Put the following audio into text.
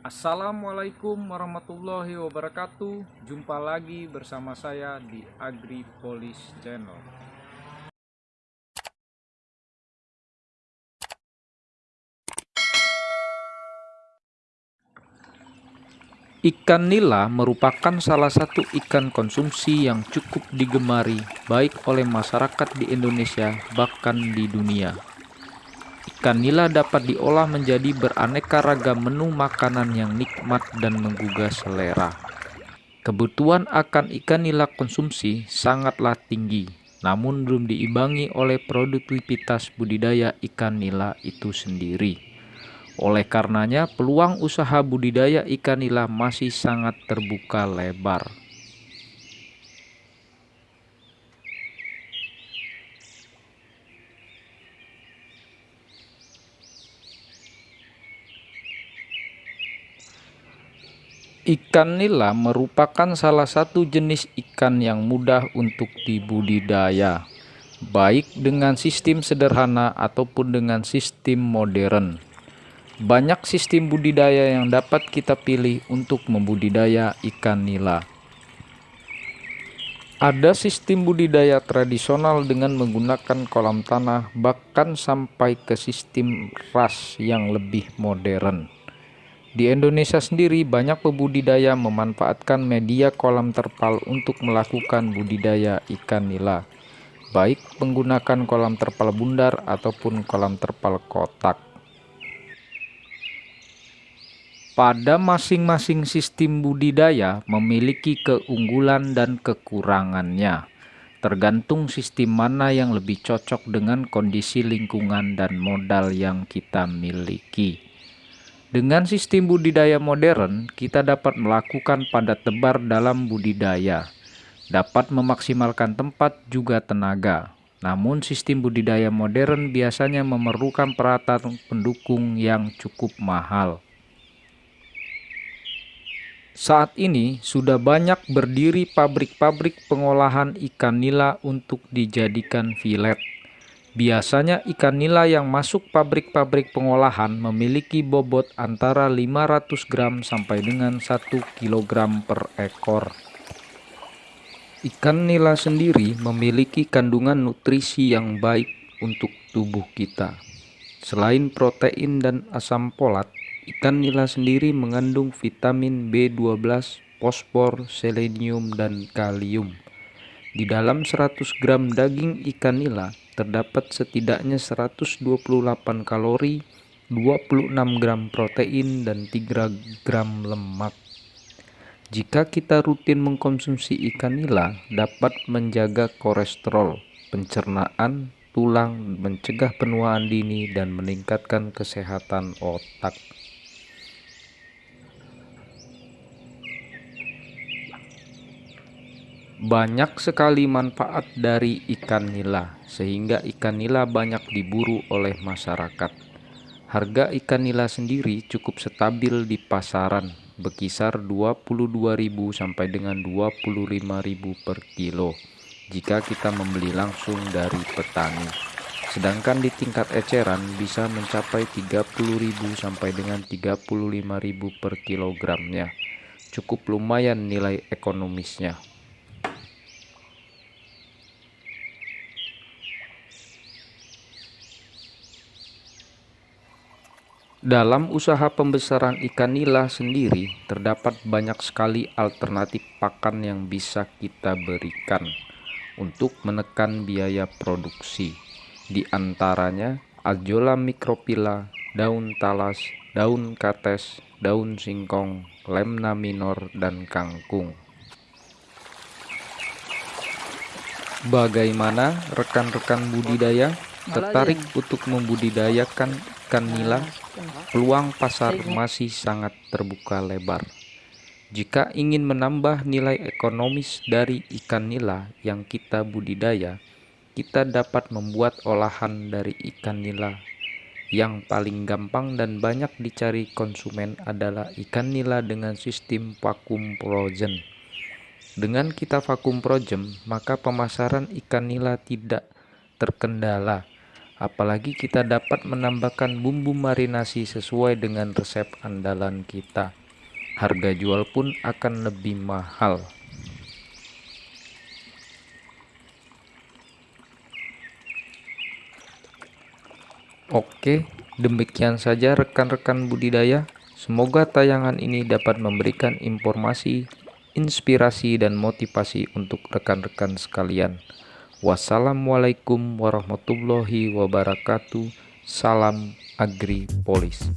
Assalamualaikum warahmatullahi wabarakatuh. Jumpa lagi bersama saya di AgriPolis Channel. Ikan nila merupakan salah satu ikan konsumsi yang cukup digemari baik oleh masyarakat di Indonesia bahkan di dunia Ikan nila dapat diolah menjadi beraneka ragam menu makanan yang nikmat dan menggugah selera. Kebutuhan akan ikan nila konsumsi sangatlah tinggi, namun belum diimbangi oleh produktivitas budidaya ikan nila itu sendiri. Oleh karenanya, peluang usaha budidaya ikan nila masih sangat terbuka lebar. Ikan nila merupakan salah satu jenis ikan yang mudah untuk dibudidaya, baik dengan sistem sederhana ataupun dengan sistem modern. Banyak sistem budidaya yang dapat kita pilih untuk membudidaya ikan nila. Ada sistem budidaya tradisional dengan menggunakan kolam tanah, bahkan sampai ke sistem ras yang lebih modern. Di Indonesia sendiri banyak pembudidaya memanfaatkan media kolam terpal untuk melakukan budidaya ikan nila, baik menggunakan kolam terpal bundar ataupun kolam terpal kotak. Pada masing-masing sistem budidaya memiliki keunggulan dan kekurangannya, tergantung sistem mana yang lebih cocok dengan kondisi lingkungan dan modal yang kita miliki. Dengan sistem budidaya modern, kita dapat melakukan padat tebar dalam budidaya, dapat memaksimalkan tempat juga tenaga. Namun sistem budidaya modern biasanya memerlukan peralatan pendukung yang cukup mahal. Saat ini sudah banyak berdiri pabrik-pabrik pengolahan ikan nila untuk dijadikan filet. Biasanya ikan nila yang masuk pabrik-pabrik pengolahan memiliki bobot antara 500 gram sampai dengan 1 kg per ekor. Ikan nila sendiri memiliki kandungan nutrisi yang baik untuk tubuh kita. Selain protein dan asam folat, ikan nila sendiri mengandung vitamin B12, fosfor, selenium, dan kalium. Di dalam 100 gram daging ikan nila terdapat setidaknya 128 kalori, 26 gram protein, dan 3 gram lemak. Jika kita rutin mengkonsumsi ikan nila, dapat menjaga kolesterol, pencernaan, tulang, mencegah penuaan dini, dan meningkatkan kesehatan otak. Banyak sekali manfaat dari ikan nila, sehingga ikan nila banyak diburu oleh masyarakat. Harga ikan nila sendiri cukup stabil di pasaran, berkisar 22.000 sampai dengan 25.000 per kilo jika kita membeli langsung dari petani. Sedangkan di tingkat eceran bisa mencapai 30.000 sampai dengan 35.000 per kilogramnya. Cukup lumayan nilai ekonomisnya. Dalam usaha pembesaran ikan nila sendiri, terdapat banyak sekali alternatif pakan yang bisa kita berikan untuk menekan biaya produksi. Di antaranya, Azolla microphylla, daun talas, daun kates, daun singkong, lemna minor, dan kangkung. Bagaimana rekan-rekan budidaya tertarik untuk membudidayakan ikan nila, peluang pasar masih sangat terbuka lebar. Jika ingin menambah nilai ekonomis dari ikan nila yang kita budidaya, kita dapat membuat olahan dari ikan nila. Yang paling gampang dan banyak dicari konsumen adalah ikan nila dengan sistem vakum frozen. Dengan kita vakum frozen, maka pemasaran ikan nila tidak terkendala apalagi kita dapat menambahkan bumbu marinasi sesuai dengan resep andalan kita harga jual pun akan lebih mahal. Oke, demikian saja rekan-rekan budidaya. Semoga tayangan ini dapat memberikan informasi, inspirasi, dan motivasi untuk rekan-rekan sekalian. Wassalamualaikum warahmatullahi wabarakatuh. Salam Agri Polis.